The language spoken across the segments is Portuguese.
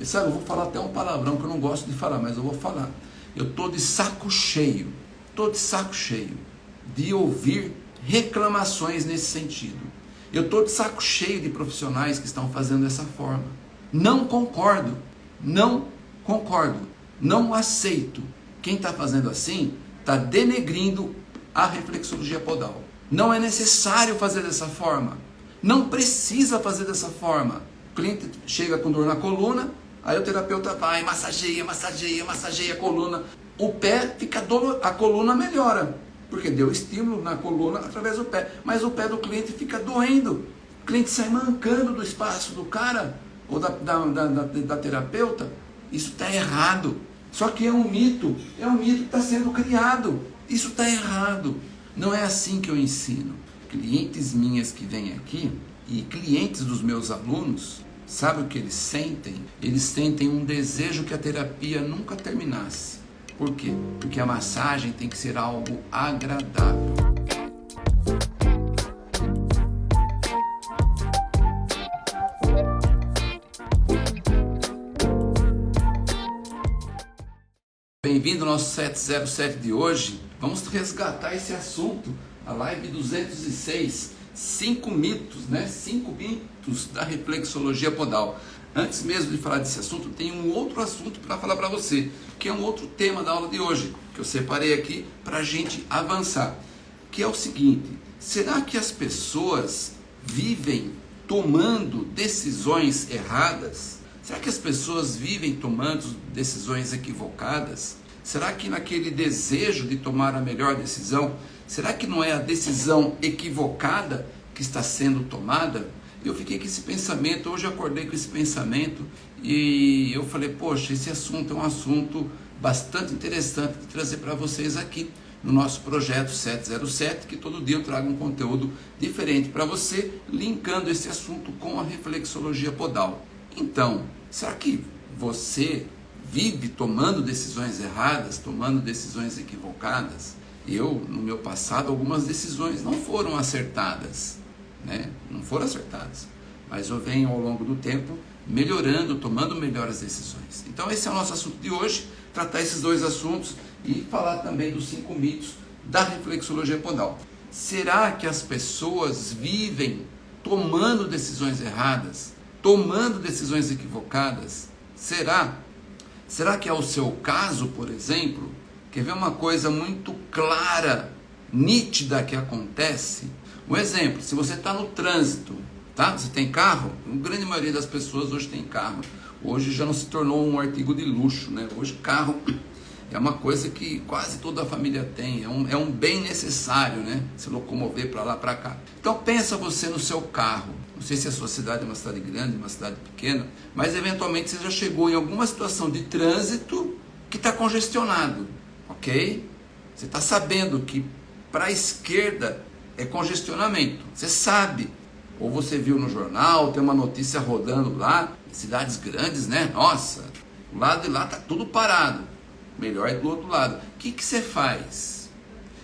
E sabe, eu vou falar até um palavrão que eu não gosto de falar, mas eu vou falar. Eu estou de saco cheio, estou de saco cheio de ouvir reclamações nesse sentido. Eu estou de saco cheio de profissionais que estão fazendo dessa forma. Não concordo, não concordo, não aceito. Quem está fazendo assim está denegrindo a reflexologia podal. Não é necessário fazer dessa forma. Não precisa fazer dessa forma. O cliente chega com dor na coluna, aí o terapeuta vai, massageia, massageia, massageia a coluna. O pé fica dor, a coluna melhora porque deu estímulo na coluna através do pé. Mas o pé do cliente fica doendo. O cliente sai mancando do espaço do cara ou da, da, da, da, da terapeuta. Isso está errado. Só que é um mito, é um mito que está sendo criado. Isso está errado. Não é assim que eu ensino. Clientes minhas que vêm aqui e clientes dos meus alunos, sabe o que eles sentem? Eles sentem um desejo que a terapia nunca terminasse por quê? Porque a massagem tem que ser algo agradável. Bem-vindo ao nosso 707 de hoje. Vamos resgatar esse assunto, a live 206, cinco mitos, né? Cinco mitos da reflexologia podal. Antes mesmo de falar desse assunto, tem um outro assunto para falar para você, que é um outro tema da aula de hoje, que eu separei aqui para a gente avançar, que é o seguinte, será que as pessoas vivem tomando decisões erradas? Será que as pessoas vivem tomando decisões equivocadas? Será que naquele desejo de tomar a melhor decisão, será que não é a decisão equivocada que está sendo tomada? Eu fiquei com esse pensamento, hoje acordei com esse pensamento e eu falei, poxa, esse assunto é um assunto bastante interessante de trazer para vocês aqui no nosso projeto 707, que todo dia eu trago um conteúdo diferente para você, linkando esse assunto com a reflexologia podal. Então, será que você vive tomando decisões erradas, tomando decisões equivocadas? Eu, no meu passado, algumas decisões não foram acertadas né? não foram acertadas. Mas eu venho ao longo do tempo melhorando, tomando melhores decisões. Então esse é o nosso assunto de hoje, tratar esses dois assuntos e falar também dos cinco mitos da reflexologia podal. Será que as pessoas vivem tomando decisões erradas, tomando decisões equivocadas? Será? Será que é o seu caso, por exemplo? Quer ver uma coisa muito clara, nítida que acontece? Um exemplo, se você está no trânsito, tá? Você tem carro? A grande maioria das pessoas hoje tem carro. Hoje já não se tornou um artigo de luxo, né? Hoje carro é uma coisa que quase toda a família tem, é um, é um bem necessário, né? Se locomover para lá, para cá. Então pensa você no seu carro. Não sei se a sua cidade é uma cidade grande, uma cidade pequena, mas eventualmente você já chegou em alguma situação de trânsito que está congestionado, ok? Você está sabendo que para a esquerda é congestionamento. Você sabe, ou você viu no jornal, tem uma notícia rodando lá, cidades grandes, né? Nossa, o lado de lá tá tudo parado. Melhor é do outro lado. O que, que você faz?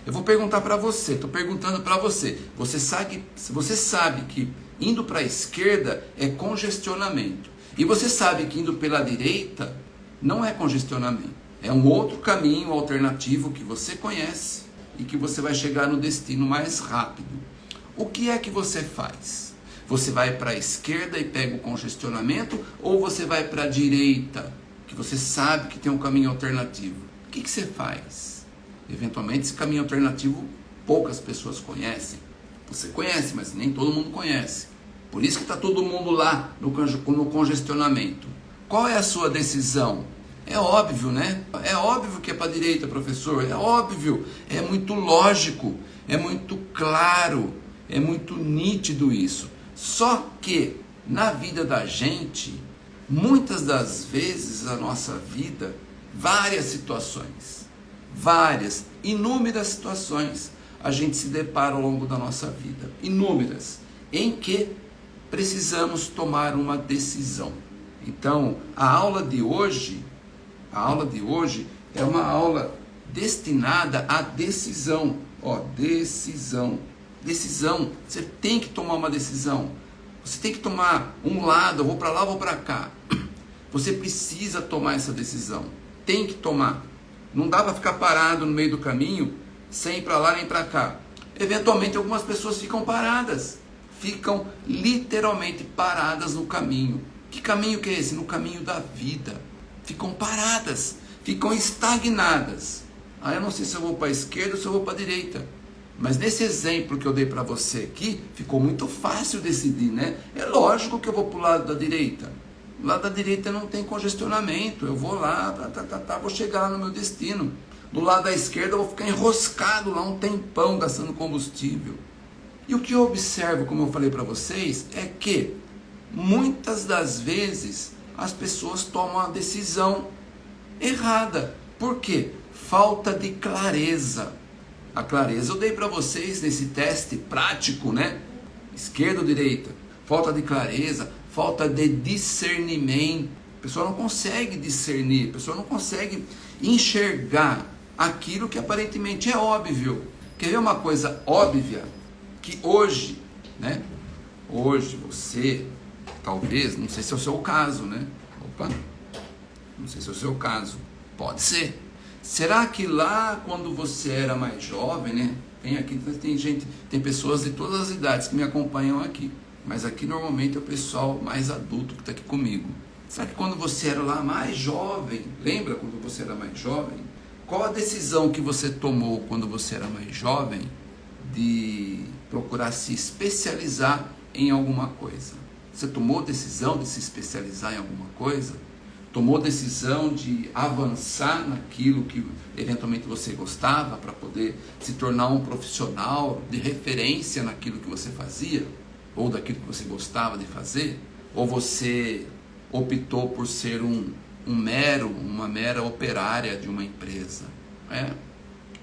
Eu vou perguntar para você, estou perguntando para você. Você sabe, você sabe que indo para a esquerda é congestionamento. E você sabe que indo pela direita não é congestionamento. É um outro caminho alternativo que você conhece e que você vai chegar no destino mais rápido. O que é que você faz? Você vai para a esquerda e pega o congestionamento ou você vai para a direita, que você sabe que tem um caminho alternativo? O que, que você faz? Eventualmente, esse caminho alternativo poucas pessoas conhecem. Você conhece, mas nem todo mundo conhece. Por isso que está todo mundo lá no, no congestionamento. Qual é a sua decisão? É óbvio, né? É óbvio que é para a direita, professor. É óbvio. É muito lógico. É muito claro. É muito nítido isso. Só que na vida da gente, muitas das vezes a nossa vida, várias situações, várias, inúmeras situações, a gente se depara ao longo da nossa vida. Inúmeras. Em que precisamos tomar uma decisão. Então, a aula de hoje a aula de hoje é uma aula destinada à decisão. Ó, decisão. Decisão. Você tem que tomar uma decisão. Você tem que tomar um lado, eu vou para lá, eu vou para cá. Você precisa tomar essa decisão. Tem que tomar. Não dá para ficar parado no meio do caminho, sem ir para lá nem para cá. Eventualmente algumas pessoas ficam paradas, ficam literalmente paradas no caminho. Que caminho que é esse? No caminho da vida. Ficam paradas, ficam estagnadas. Ah, eu não sei se eu vou para a esquerda ou se eu vou para a direita. Mas nesse exemplo que eu dei para você aqui, ficou muito fácil decidir, né? É lógico que eu vou para o lado da direita. Lado da direita não tem congestionamento. Eu vou lá, tá, tá, tá, tá, vou chegar lá no meu destino. Do lado da esquerda eu vou ficar enroscado lá um tempão gastando combustível. E o que eu observo, como eu falei para vocês, é que muitas das vezes as pessoas tomam a decisão errada. Por quê? Falta de clareza. A clareza eu dei para vocês nesse teste prático, né? Esquerda ou direita? Falta de clareza, falta de discernimento. A pessoa não consegue discernir, a pessoa não consegue enxergar aquilo que aparentemente é óbvio. Quer ver uma coisa óbvia? Que hoje, né? Hoje você, talvez, não sei se é o seu caso, né? Opa, não sei se é o seu caso. Pode ser. Será que lá quando você era mais jovem, né? Tem aqui, tem gente, tem pessoas de todas as idades que me acompanham aqui. Mas aqui normalmente é o pessoal mais adulto que está aqui comigo. Será que quando você era lá mais jovem, lembra quando você era mais jovem? Qual a decisão que você tomou quando você era mais jovem de procurar se especializar em alguma coisa? Você tomou decisão de se especializar em alguma coisa? Tomou decisão de avançar naquilo que eventualmente você gostava para poder se tornar um profissional de referência naquilo que você fazia? ou daquilo que você gostava de fazer, ou você optou por ser um, um mero, uma mera operária de uma empresa. É,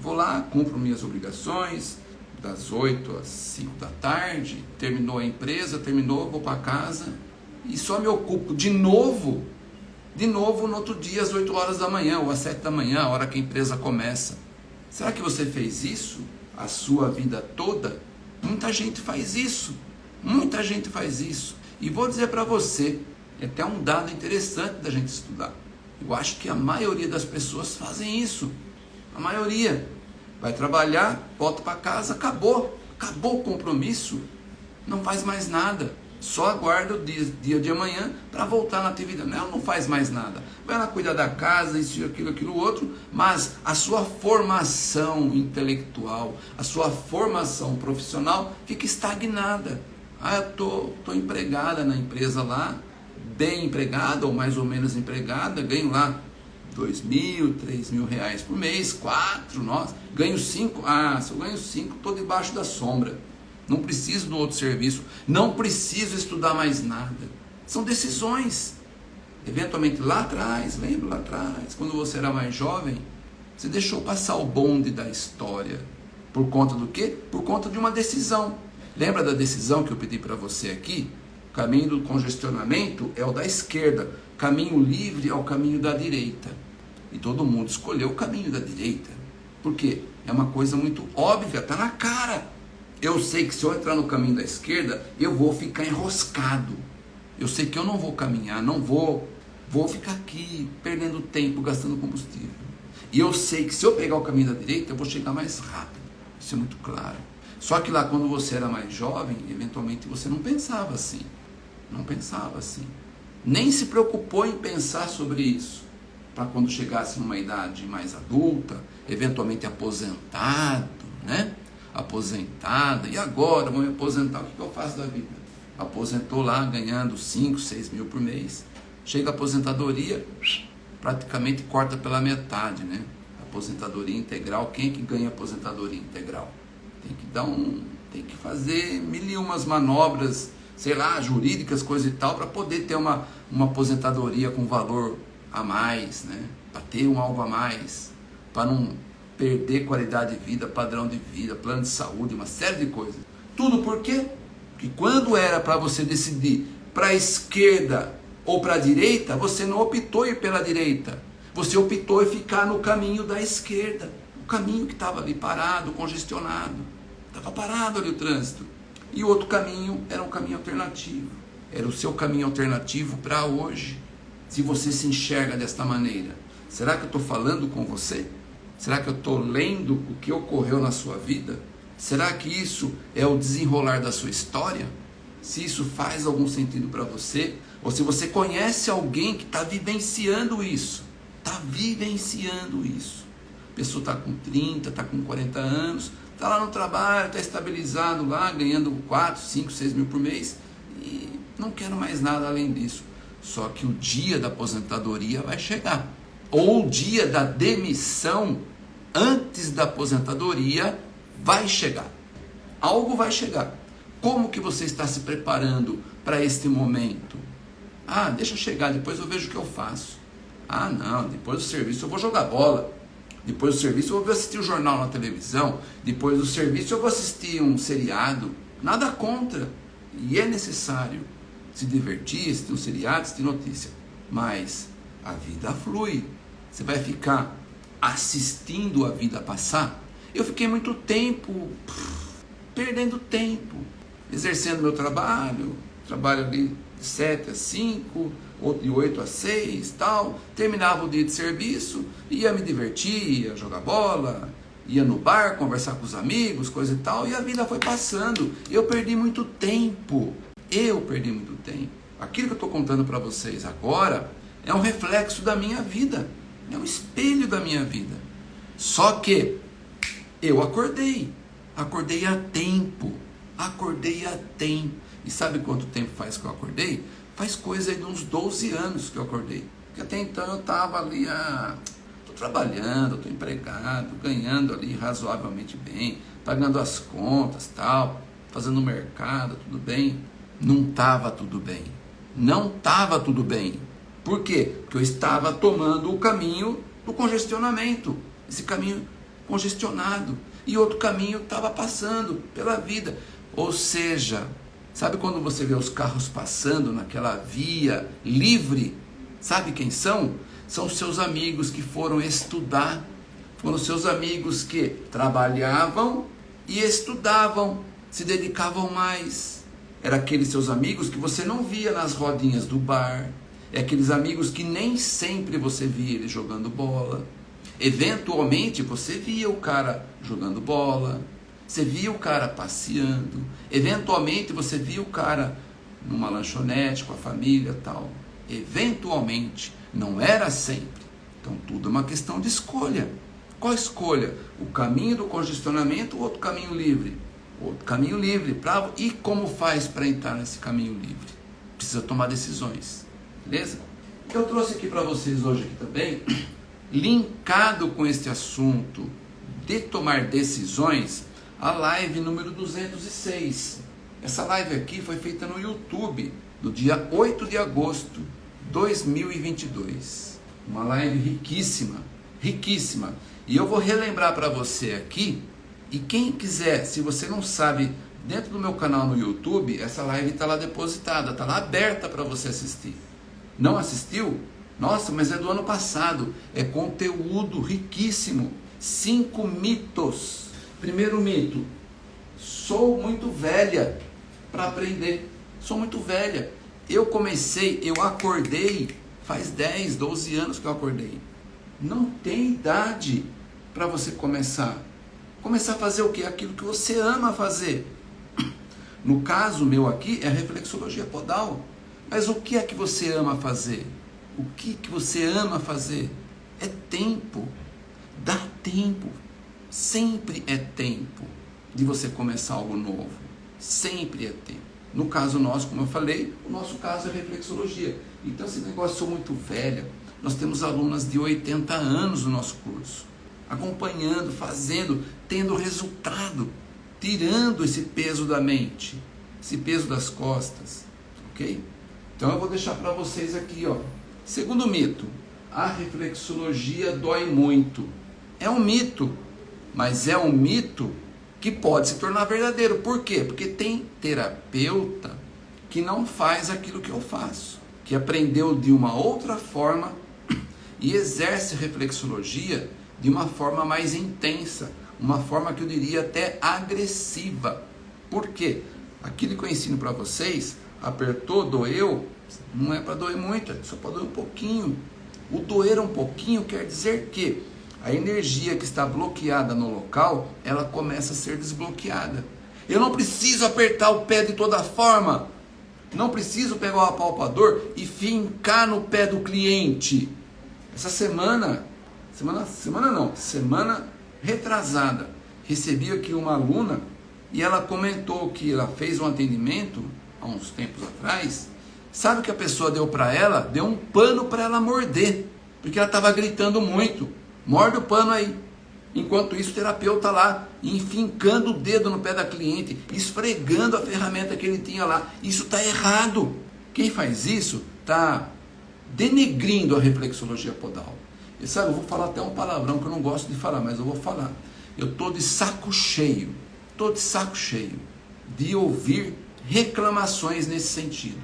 vou lá, cumpro minhas obrigações, das 8 às 5 da tarde, terminou a empresa, terminou, vou para casa e só me ocupo de novo, de novo no outro dia às 8 horas da manhã ou às 7 da manhã, a hora que a empresa começa. Será que você fez isso a sua vida toda? Muita gente faz isso. Muita gente faz isso. E vou dizer para você, é até um dado interessante da gente estudar. Eu acho que a maioria das pessoas fazem isso. A maioria. Vai trabalhar, volta para casa, acabou. Acabou o compromisso. Não faz mais nada. Só aguarda o dia, dia de amanhã para voltar na atividade. Ela não faz mais nada. Vai lá cuidar da casa, isso, aquilo, aquilo, outro. Mas a sua formação intelectual, a sua formação profissional fica estagnada. Ah, eu tô, tô empregada na empresa lá, bem empregada ou mais ou menos empregada, ganho lá dois mil, três mil reais por mês, quatro, nossa, ganho cinco, ah, se eu ganho cinco, estou debaixo da sombra, não preciso do outro serviço, não preciso estudar mais nada, são decisões, eventualmente lá atrás, lembra lá atrás, quando você era mais jovem, você deixou passar o bonde da história, por conta do quê? Por conta de uma decisão, Lembra da decisão que eu pedi para você aqui? Caminho do congestionamento é o da esquerda, caminho livre é o caminho da direita. E todo mundo escolheu o caminho da direita. Por quê? É uma coisa muito óbvia, está na cara. Eu sei que se eu entrar no caminho da esquerda, eu vou ficar enroscado. Eu sei que eu não vou caminhar, não vou, vou ficar aqui perdendo tempo, gastando combustível. E eu sei que se eu pegar o caminho da direita, eu vou chegar mais rápido. Isso é muito claro. Só que lá quando você era mais jovem, eventualmente você não pensava assim. Não pensava assim. Nem se preocupou em pensar sobre isso. Para quando chegasse numa idade mais adulta, eventualmente aposentado, né? Aposentada, e agora vou me aposentar, o que eu faço da vida? Aposentou lá ganhando 5, 6 mil por mês. Chega a aposentadoria, praticamente corta pela metade, né? Aposentadoria integral, quem é que ganha aposentadoria integral? tem que dar um, tem que fazer mil e umas manobras, sei lá, jurídicas, coisa e tal, para poder ter uma, uma aposentadoria com valor a mais, né? Para ter um algo a mais, para não perder qualidade de vida, padrão de vida, plano de saúde, uma série de coisas. Tudo por quê? Porque quando era para você decidir para a esquerda ou para a direita, você não optou ir pela direita. Você optou em ficar no caminho da esquerda. O caminho que estava ali parado, congestionado. Estava parado ali o trânsito. E o outro caminho era um caminho alternativo. Era o seu caminho alternativo para hoje. se você se enxerga desta maneira? Será que eu estou falando com você? Será que eu estou lendo o que ocorreu na sua vida? Será que isso é o desenrolar da sua história? Se isso faz algum sentido para você? Ou se você conhece alguém que está vivenciando isso? Está vivenciando isso. A pessoa está com 30, está com 40 anos, está lá no trabalho, está estabilizado lá, ganhando 4, 5, 6 mil por mês e não quero mais nada além disso. Só que o dia da aposentadoria vai chegar. Ou o dia da demissão antes da aposentadoria vai chegar. Algo vai chegar. Como que você está se preparando para este momento? Ah, deixa chegar, depois eu vejo o que eu faço. Ah, não, depois do serviço eu vou jogar bola. Depois do serviço eu vou assistir o jornal na televisão. Depois do serviço eu vou assistir um seriado. Nada contra. E é necessário se divertir, assistir um seriado, assistir notícia. Mas a vida flui. Você vai ficar assistindo a vida passar? Eu fiquei muito tempo perdendo tempo, exercendo meu trabalho, trabalho ali 7 a 5, outro de 8 a 6, tal. Terminava o dia de serviço, ia me divertir, ia jogar bola, ia no bar conversar com os amigos, coisa e tal, e a vida foi passando. Eu perdi muito tempo. Eu perdi muito tempo. Aquilo que eu estou contando para vocês agora é um reflexo da minha vida, é um espelho da minha vida. Só que eu acordei, acordei a tempo, acordei a tempo. E sabe quanto tempo faz que eu acordei? Faz coisa de uns 12 anos que eu acordei. Porque até então eu estava ali, ah, estou trabalhando, estou empregado, ganhando ali razoavelmente bem, pagando as contas, tal, fazendo mercado, tudo bem. Não estava tudo bem. Não estava tudo bem. Por quê? Porque eu estava tomando o caminho do congestionamento. Esse caminho congestionado. E outro caminho estava passando pela vida. Ou seja, Sabe quando você vê os carros passando naquela via livre? Sabe quem são? São os seus amigos que foram estudar. Foram os seus amigos que trabalhavam e estudavam, se dedicavam mais. Era aqueles seus amigos que você não via nas rodinhas do bar. É aqueles amigos que nem sempre você via eles jogando bola. Eventualmente você via o cara jogando bola, você via o cara passeando, eventualmente você via o cara numa lanchonete com a família tal. Eventualmente, não era sempre. Então tudo é uma questão de escolha. Qual escolha? O caminho do congestionamento ou outro caminho livre? Outro caminho livre. Pra, e como faz para entrar nesse caminho livre? Precisa tomar decisões. Beleza? Eu trouxe aqui para vocês hoje aqui também, linkado com este assunto de tomar decisões, a live número 206. Essa live aqui foi feita no YouTube, no dia 8 de agosto de 2022. Uma live riquíssima, riquíssima. E eu vou relembrar para você aqui, e quem quiser, se você não sabe, dentro do meu canal no YouTube, essa live está lá depositada, está lá aberta para você assistir. Não assistiu? Nossa, mas é do ano passado. É conteúdo riquíssimo. Cinco mitos Primeiro mito: sou muito velha para aprender. Sou muito velha. Eu comecei, eu acordei faz 10, 12 anos que eu acordei. Não tem idade para você começar. Começar a fazer o que? Aquilo que você ama fazer. No caso meu aqui é reflexologia podal. Mas o que é que você ama fazer? O que que você ama fazer? É tempo. Dá tempo. Sempre é tempo de você começar algo novo. Sempre é tempo. No caso nosso, como eu falei, o nosso caso é reflexologia. Então, esse negócio sou muito velha. Nós temos alunas de 80 anos no nosso curso, acompanhando, fazendo, tendo resultado, tirando esse peso da mente, esse peso das costas, ok? Então eu vou deixar para vocês aqui, ó. Segundo mito, a reflexologia dói muito. É um mito, mas é um mito que pode se tornar verdadeiro. Por quê? Porque tem terapeuta que não faz aquilo que eu faço, que aprendeu de uma outra forma e exerce reflexologia de uma forma mais intensa, uma forma que eu diria até agressiva. Por quê? Aquilo que eu ensino para vocês, apertou, doeu, Não é para doer muito, é só para doer um pouquinho. O doer um pouquinho quer dizer que a energia que está bloqueada no local, ela começa a ser desbloqueada. Eu não preciso apertar o pé de toda forma. Não preciso pegar o apalpador e fincar no pé do cliente. Essa semana, semana, semana não, semana retrasada, recebi aqui uma aluna e ela comentou que ela fez um atendimento há uns tempos atrás. Sabe o que a pessoa deu para ela? Deu um pano para ela morder, porque ela estava gritando muito. Morde o pano aí. Enquanto isso, o terapeuta lá, enfincando o dedo no pé da cliente, esfregando a ferramenta que ele tinha lá. Isso está errado. Quem faz isso está denegrindo a reflexologia podal. E sabe, eu vou falar até um palavrão que eu não gosto de falar, mas eu vou falar. Eu estou de saco cheio, estou de saco cheio de ouvir reclamações nesse sentido.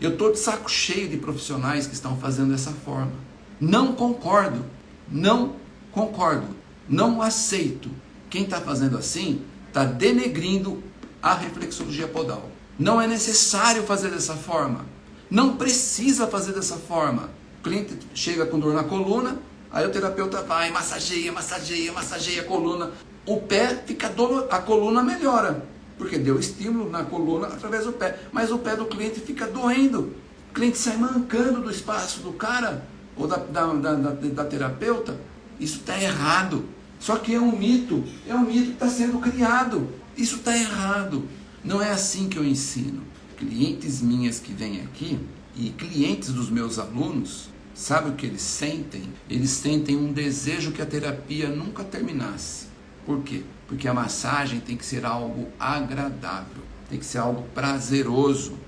Eu estou de saco cheio de profissionais que estão fazendo dessa forma. Não concordo, não concordo, não aceito. Quem está fazendo assim está denegrindo a reflexologia podal. Não é necessário fazer dessa forma. Não precisa fazer dessa forma. O cliente chega com dor na coluna, aí o terapeuta vai, massageia, massageia, massageia a coluna. O pé fica dor, a coluna melhora, porque deu estímulo na coluna através do pé. Mas o pé do cliente fica doendo. O cliente sai mancando do espaço do cara ou da, da, da, da, terapeuta. Isso está errado. Só que é um mito, é um mito que está sendo criado. Isso está errado. Não é assim que eu ensino clientes minhas que vêm aqui e clientes dos meus alunos, sabe o que eles sentem? Eles sentem um desejo que a terapia nunca terminasse. Por quê? Porque a massagem tem que ser algo agradável, tem que ser algo prazeroso.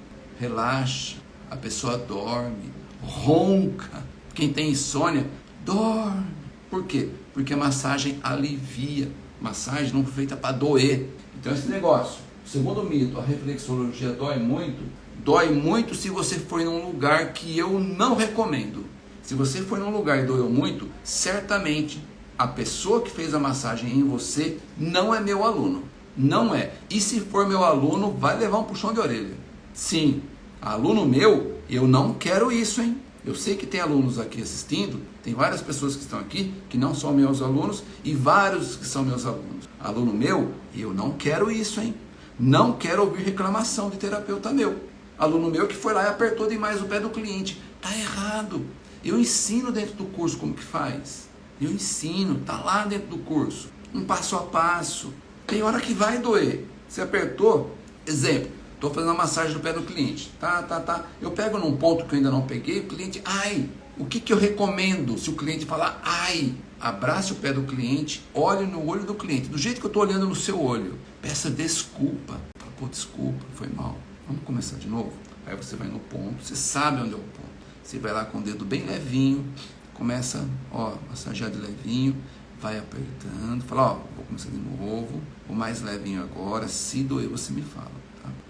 Relaxa, a pessoa dorme, ronca. Quem tem insônia, dorme. Por quê? Porque a massagem alivia. Massagem não foi feita para doer. Então esse negócio Segundo mito, a reflexologia dói muito. Dói muito se você for em um lugar que eu não recomendo. Se você for num lugar e doeu muito, certamente a pessoa que fez a massagem em você não é meu aluno. Não é. E se for meu aluno, vai levar um puxão de orelha. Sim, aluno meu, eu não quero isso, hein? Eu sei que tem alunos aqui assistindo, tem várias pessoas que estão aqui que não são meus alunos e vários que são meus alunos. Aluno meu, eu não quero isso, hein? Não quero ouvir reclamação de terapeuta meu. Aluno meu que foi lá e apertou demais o pé do cliente. Tá errado. Eu ensino dentro do curso como que faz. Eu ensino, tá lá dentro do curso. Um passo a passo. Tem hora que vai doer. Você apertou, exemplo, estou fazendo a massagem do pé do cliente. Tá, tá, tá. Eu pego num ponto que eu ainda não peguei, o cliente, ai, o que, que eu recomendo se o cliente falar, ai, abrace o pé do cliente, olhe no olho do cliente, do jeito que eu estou olhando no seu olho. Peça desculpa. Pô, desculpa, foi mal. Vamos começar de novo? Aí você vai no ponto, você sabe onde é o ponto. Você vai lá com o dedo bem levinho, começa, ó, massagear de levinho, vai apertando, fala, ó, vou começar de novo, o mais levinho agora, se doer você me fala?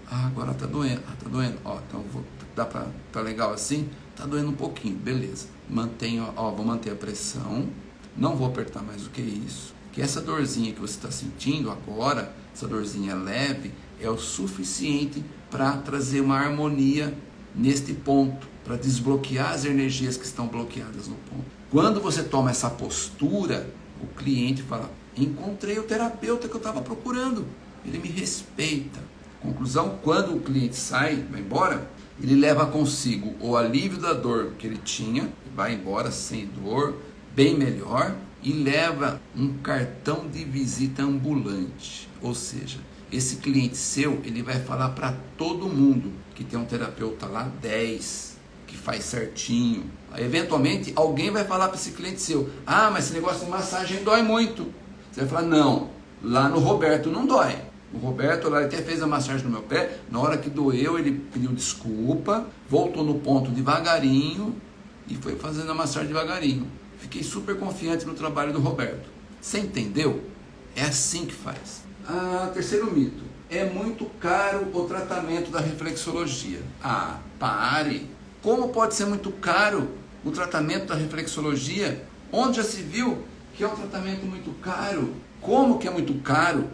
Ah, agora tá doendo, ah, tá doendo, ó, então vou, dá pra, tá legal assim? Tá doendo um pouquinho, beleza. Mantenha, ó, vou manter a pressão, não vou apertar mais do que isso. Que essa dorzinha que você está sentindo agora, essa dorzinha leve, é o suficiente para trazer uma harmonia neste ponto, para desbloquear as energias que estão bloqueadas no ponto. Quando você toma essa postura, o cliente fala: Encontrei o terapeuta que eu estava procurando, ele me respeita. Conclusão: quando o cliente sai, vai embora, ele leva consigo o alívio da dor que ele tinha, vai embora sem dor, bem melhor e leva um cartão de visita ambulante. Ou seja, esse cliente seu, ele vai falar para todo mundo que tem um terapeuta lá 10, que faz certinho. Eventualmente, alguém vai falar para esse cliente seu: "Ah, mas esse negócio de massagem dói muito". Você vai falar: "Não, lá no Roberto não dói". O Roberto lá até fez a massagem no meu pé, na hora que doeu, ele pediu desculpa, voltou no ponto devagarinho e foi fazendo a massagem devagarinho. Fiquei super confiante no trabalho do Roberto. Você entendeu? É assim que faz. Ah, terceiro mito. É muito caro o tratamento da reflexologia. Ah, pare! Como pode ser muito caro o tratamento da reflexologia? Onde já se viu que é um tratamento muito caro? Como que é muito caro?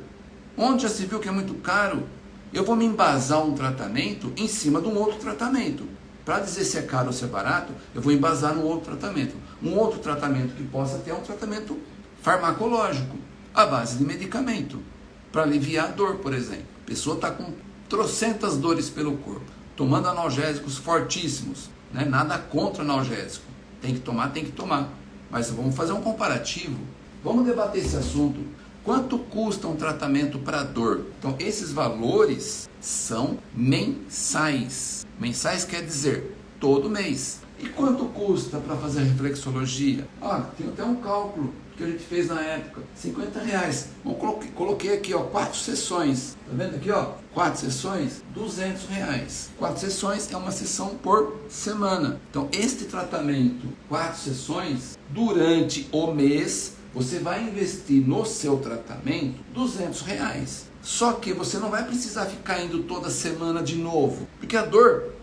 Onde já se viu que é muito caro? Eu vou me embasar um tratamento em cima de um outro tratamento Para dizer se é caro ou se é barato, eu vou embasar no outro tratamento. Um outro tratamento que possa ter é um tratamento farmacológico, à base de medicamento, para aliviar a dor, por exemplo. A pessoa está com trocentas dores pelo corpo, tomando analgésicos fortíssimos, né? nada contra analgésico. Tem que tomar, tem que tomar. Mas vamos fazer um comparativo. Vamos debater esse assunto. Quanto custa um tratamento para dor? Então, esses valores são mensais. Mensais quer dizer todo mês. E quanto custa para fazer reflexologia? Ah, tem até um cálculo que a gente fez na época, 50 reais. Bom, coloquei, coloquei aqui, ó, quatro sessões. Tá vendo aqui, ó? Quatro sessões, 200 reais. Quatro sessões é uma sessão por semana. Então, este tratamento, quatro sessões, durante o mês, você vai investir no seu tratamento 200 reais. Só que você não vai precisar ficar indo toda semana de novo, porque a dor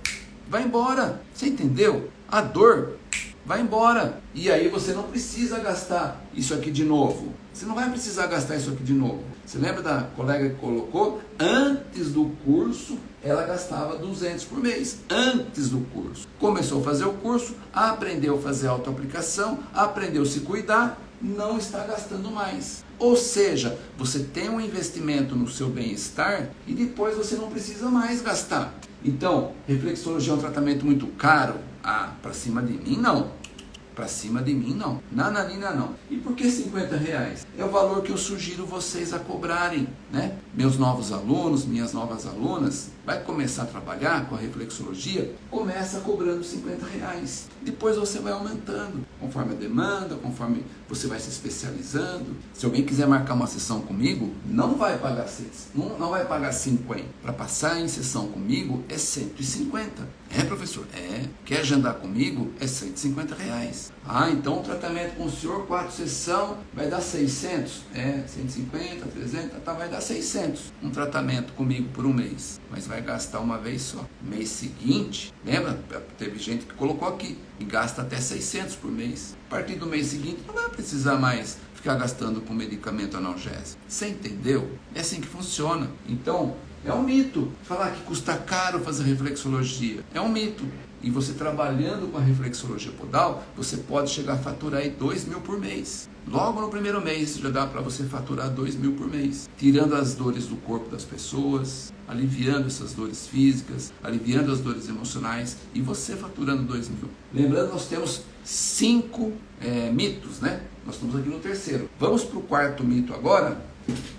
vai embora. Você entendeu? A dor vai embora. E aí você não precisa gastar isso aqui de novo. Você não vai precisar gastar isso aqui de novo. Você lembra da colega que colocou? Antes do curso, ela gastava 200 por mês. Antes do curso. Começou a fazer o curso, aprendeu a fazer autoaplicação, aprendeu a se cuidar, não está gastando mais. Ou seja, você tem um investimento no seu bem-estar e depois você não precisa mais gastar. Então, reflexologia é um tratamento muito caro? Ah, para cima de mim não. Para cima de mim não. Nananina não. E por que 50 reais? É o valor que eu sugiro vocês a cobrarem, né? Meus novos alunos, minhas novas alunas, vai começar a trabalhar com a reflexologia, começa cobrando 50 reais. Depois você vai aumentando, conforme a demanda, conforme você vai se especializando. Se alguém quiser marcar uma sessão comigo, não vai pagar não, não vai pagar 50. Para passar em sessão comigo é 150. É, professor? É. Quer agendar comigo? É 150 reais. Ah, então o tratamento com o senhor, quatro sessão, vai dar 600? É, 150, 300, tá, vai dar 600. Um tratamento comigo por um mês. Mas vai gastar uma vez só. Mês seguinte, lembra? Teve gente que colocou aqui, e gasta até 600 por mês. A partir do mês seguinte, não vai precisar mais ficar gastando com medicamento analgésico. Você entendeu? É assim que funciona. Então, é um mito. Falar que custa caro fazer reflexologia. É um mito. E você trabalhando com a reflexologia podal, você pode chegar a faturar aí 2 mil por mês. Logo no primeiro mês já dá para você faturar 2 mil por mês. Tirando as dores do corpo das pessoas, aliviando essas dores físicas, aliviando as dores emocionais e você faturando 2 mil. Lembrando, nós temos cinco é, mitos, né? Nós estamos aqui no terceiro. Vamos para o quarto mito agora,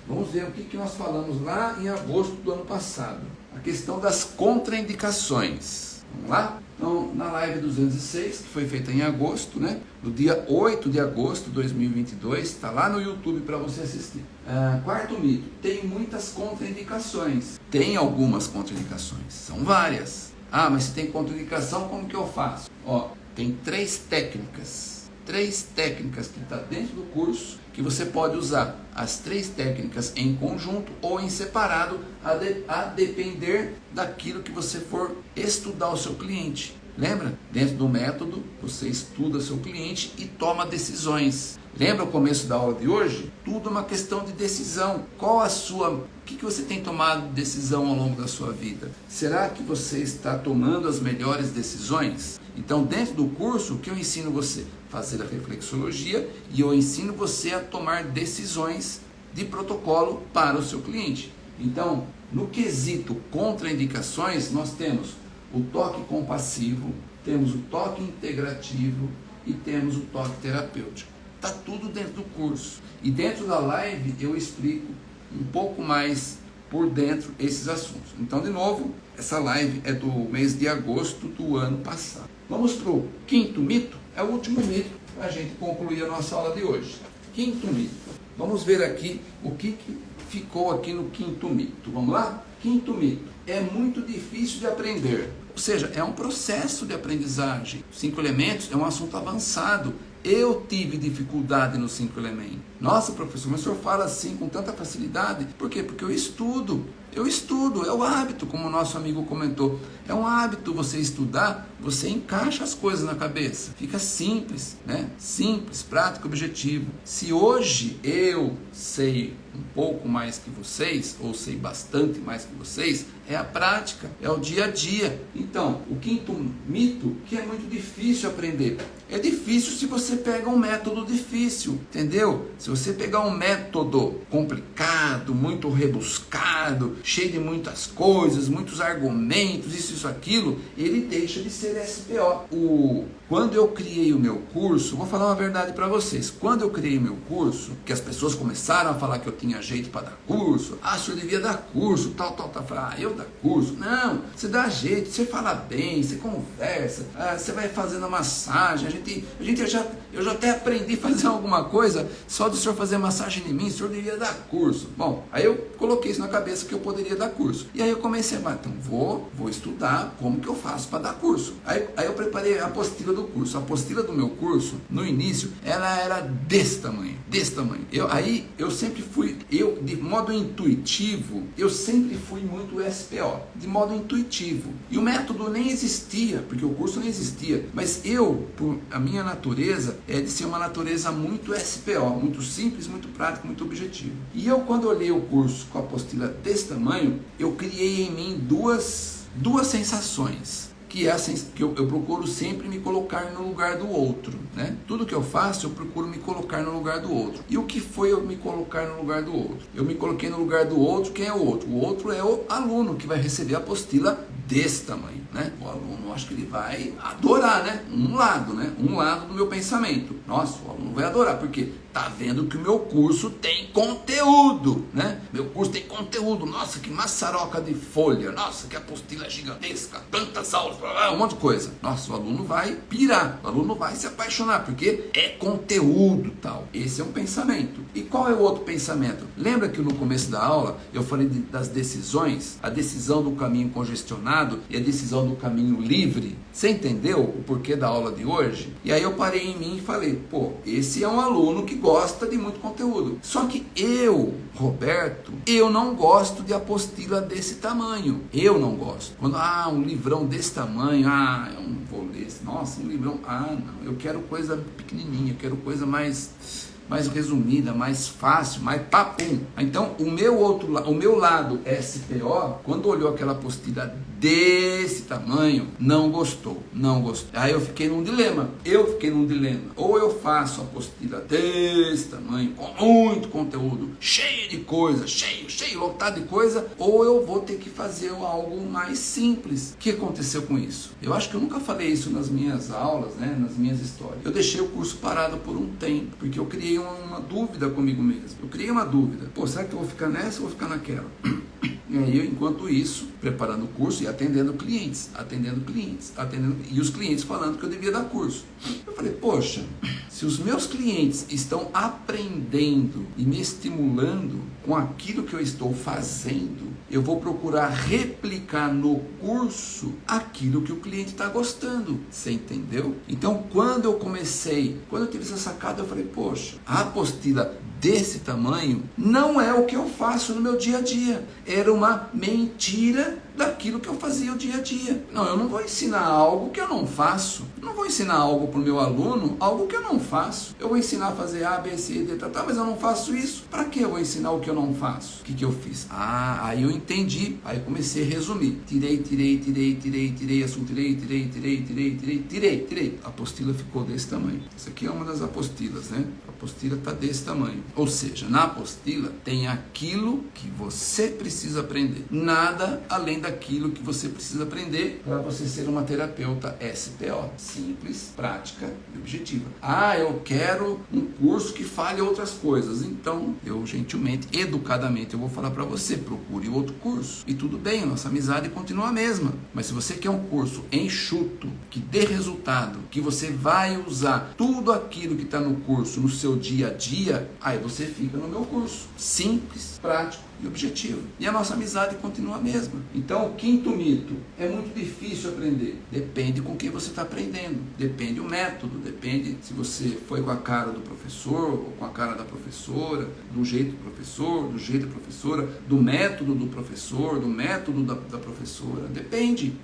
Vamos ver o que, que nós falamos lá em agosto do ano passado. A questão das contraindicações. Vamos lá? Então, na live 206, que foi feita em agosto, né? No dia 8 de agosto de 2022, está lá no YouTube para você assistir. Ah, quarto mito: tem muitas contraindicações. Tem algumas contraindicações, são várias. Ah, mas se tem contraindicação, como que eu faço? Ó, tem três técnicas três técnicas que está dentro do curso que você pode usar as três técnicas em conjunto ou em separado a, de, a depender daquilo que você for estudar o seu cliente. Lembra? Dentro do método, você estuda seu cliente e toma decisões. Lembra o começo da aula de hoje? Tudo uma questão de decisão. Qual a sua. O que, que você tem tomado decisão ao longo da sua vida? Será que você está tomando as melhores decisões? Então, dentro do curso, o que eu ensino você? Fazer a reflexologia e eu ensino você a tomar decisões de protocolo para o seu cliente. Então, no quesito contraindicações, nós temos o toque compassivo, temos o toque integrativo e temos o toque terapêutico. Está tudo dentro do curso. E dentro da live eu explico um pouco mais por dentro esses assuntos. Então, de novo, essa live é do mês de agosto do ano passado. Vamos para o quinto mito, é o último mito para a gente concluir a nossa aula de hoje. Quinto mito. Vamos ver aqui o que, que ficou aqui no quinto mito. Vamos lá? Quinto mito. É muito difícil de aprender. Ou seja, é um processo de aprendizagem. Cinco elementos é um assunto avançado. Eu tive dificuldade nos cinco elementos. Nossa, professor, mas o senhor fala assim com tanta facilidade. Por quê? Porque eu estudo. Eu estudo, é o hábito, como o nosso amigo comentou. É um hábito você estudar, você encaixa as coisas na cabeça. Fica simples, né? Simples, prático, objetivo. Se hoje eu sei um pouco mais que vocês, ou sei bastante mais que vocês, é a prática, é o dia a dia. Então, o quinto mito, que é muito difícil aprender. É difícil se você pega um método difícil, entendeu? Se você pegar um método complicado, muito rebuscado, cheio de muitas coisas, muitos argumentos, isso, isso, aquilo, ele deixa de ser SPO. O, quando eu criei o meu curso, vou falar uma verdade para vocês. Quando eu criei o meu curso, que as pessoas começaram a falar que eu tinha jeito para dar curso, ah, o senhor devia dar curso, tal, tal, tal. ah, eu dar curso. Não, você dá jeito, você fala bem, você conversa, ah, você vai fazendo a massagem, a gente, a gente já, eu já até aprendi a fazer alguma coisa, só do senhor fazer massagem em mim, o senhor devia dar curso. Bom, aí eu coloquei isso na cabeça que eu poderia dar curso. E aí eu comecei a falar, então vou, vou estudar como que eu faço para dar curso. Aí, aí eu preparei a apostila do curso. A apostila do meu curso, no início, ela era desse tamanho, desse tamanho. Eu, aí eu sempre fui, eu de modo intuitivo, eu sempre fui muito SPO, de modo intuitivo. E o método nem existia, porque o curso nem existia. Mas eu, por a minha natureza, é de ser uma natureza muito SPO, muito simples, muito prático, muito objetivo. E eu, quando olhei o curso com a apostila desse tamanho, eu criei em mim duas, duas sensações que, é assim, que eu, eu, procuro sempre me colocar no lugar do outro. Né? Tudo que eu faço, eu procuro me colocar no lugar do outro. E o que foi eu me colocar no lugar do outro? Eu me coloquei no lugar do outro, quem é o outro? O outro é o aluno que vai receber a apostila desse tamanho. Né? O aluno, acho que ele vai adorar, né? Um lado, né? Um lado do meu pensamento. Nossa, o aluno vai adorar, porque tá vendo que o meu curso tem conteúdo, né? Meu curso tem conteúdo. Nossa, que maçaroca de folha. Nossa, que apostila gigantesca. Tantas aulas, um monte de coisa. Nossa, o aluno vai pirar. O aluno vai se apaixonar, porque é conteúdo tal. Esse é um pensamento. E qual é o outro pensamento? Lembra que no começo da aula eu falei de, das decisões? A decisão do caminho congestionado e a decisão do caminho livre. Você entendeu o porquê da aula de hoje? E aí eu parei em mim e falei, pô, esse é um aluno que gosta de muito conteúdo. Só que eu, Roberto, eu não gosto de apostila desse tamanho. Eu não gosto. Quando, ah, um livrão desse tamanho, ah, eu não vou ler. Nossa, um livrão, ah, não, eu quero coisa pequenininha, eu quero coisa mais mais resumida, mais fácil, mais papum. Então, o meu outro, o meu lado SPO, quando olhou aquela apostila desse tamanho, não gostou, não gostou. Aí eu fiquei num dilema, eu fiquei num dilema. Ou eu faço a apostila desse tamanho, com muito conteúdo, cheio de coisa, cheio, cheio, lotado de coisa, ou eu vou ter que fazer algo mais simples. O que aconteceu com isso? Eu acho que eu nunca falei isso nas minhas aulas, né, nas minhas histórias. Eu deixei o curso parado por um tempo, porque eu criei uma, uma dúvida comigo mesmo. Eu criei uma dúvida. Pô, será que eu vou ficar nessa ou vou ficar naquela? E aí eu, enquanto isso, preparando o curso atendendo clientes, atendendo clientes, atendendo e os clientes falando que eu devia dar curso. Eu falei, poxa, se os meus clientes estão aprendendo e me estimulando com aquilo que eu estou fazendo, eu vou procurar replicar no curso aquilo que o cliente está gostando. Você entendeu? Então, quando eu comecei, quando eu tive essa sacada, eu falei, poxa, a apostila desse tamanho não é o que eu faço no meu dia a dia. Era uma mentira daquilo que eu fazia o dia a dia. Não, eu não vou ensinar algo que eu não faço. Eu não vou ensinar algo para o meu aluno, algo que eu não faço. Eu vou ensinar a fazer A, B, C, D, tá, tá, mas eu não faço isso. Para que eu vou ensinar o que eu não faço? O que, que eu fiz? Ah, aí eu entendi. Aí comecei a resumir. Tirei, tirei, tirei, tirei, tirei, assunto, tirei, tirei, tirei, tirei, tirei, tirei, tirei. A apostila ficou desse tamanho. Isso aqui é uma das apostilas, né? Apostila está desse tamanho. Ou seja, na apostila tem aquilo que você precisa aprender. Nada além daquilo que você precisa aprender para você ser uma terapeuta SPO. Simples, prática e objetiva. Ah, eu quero um curso que fale outras coisas. Então, eu gentilmente, educadamente, eu vou falar para você, procure outro curso. E tudo bem, nossa amizade continua a mesma. Mas se você quer um curso enxuto, que dê resultado, que você vai usar tudo aquilo que está no curso no seu dia a dia, aí você fica no meu curso. Simples, prático e objetivo. E a nossa amizade continua a mesma. Então, Então, o quinto mito, é muito difícil aprender. Depende com quem você está aprendendo, depende o método, depende se você foi com a cara do professor ou com a cara da professora, do jeito do professor, do jeito da professora, do método do professor, do método da, da professora, depende.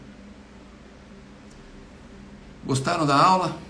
Gostaram da aula?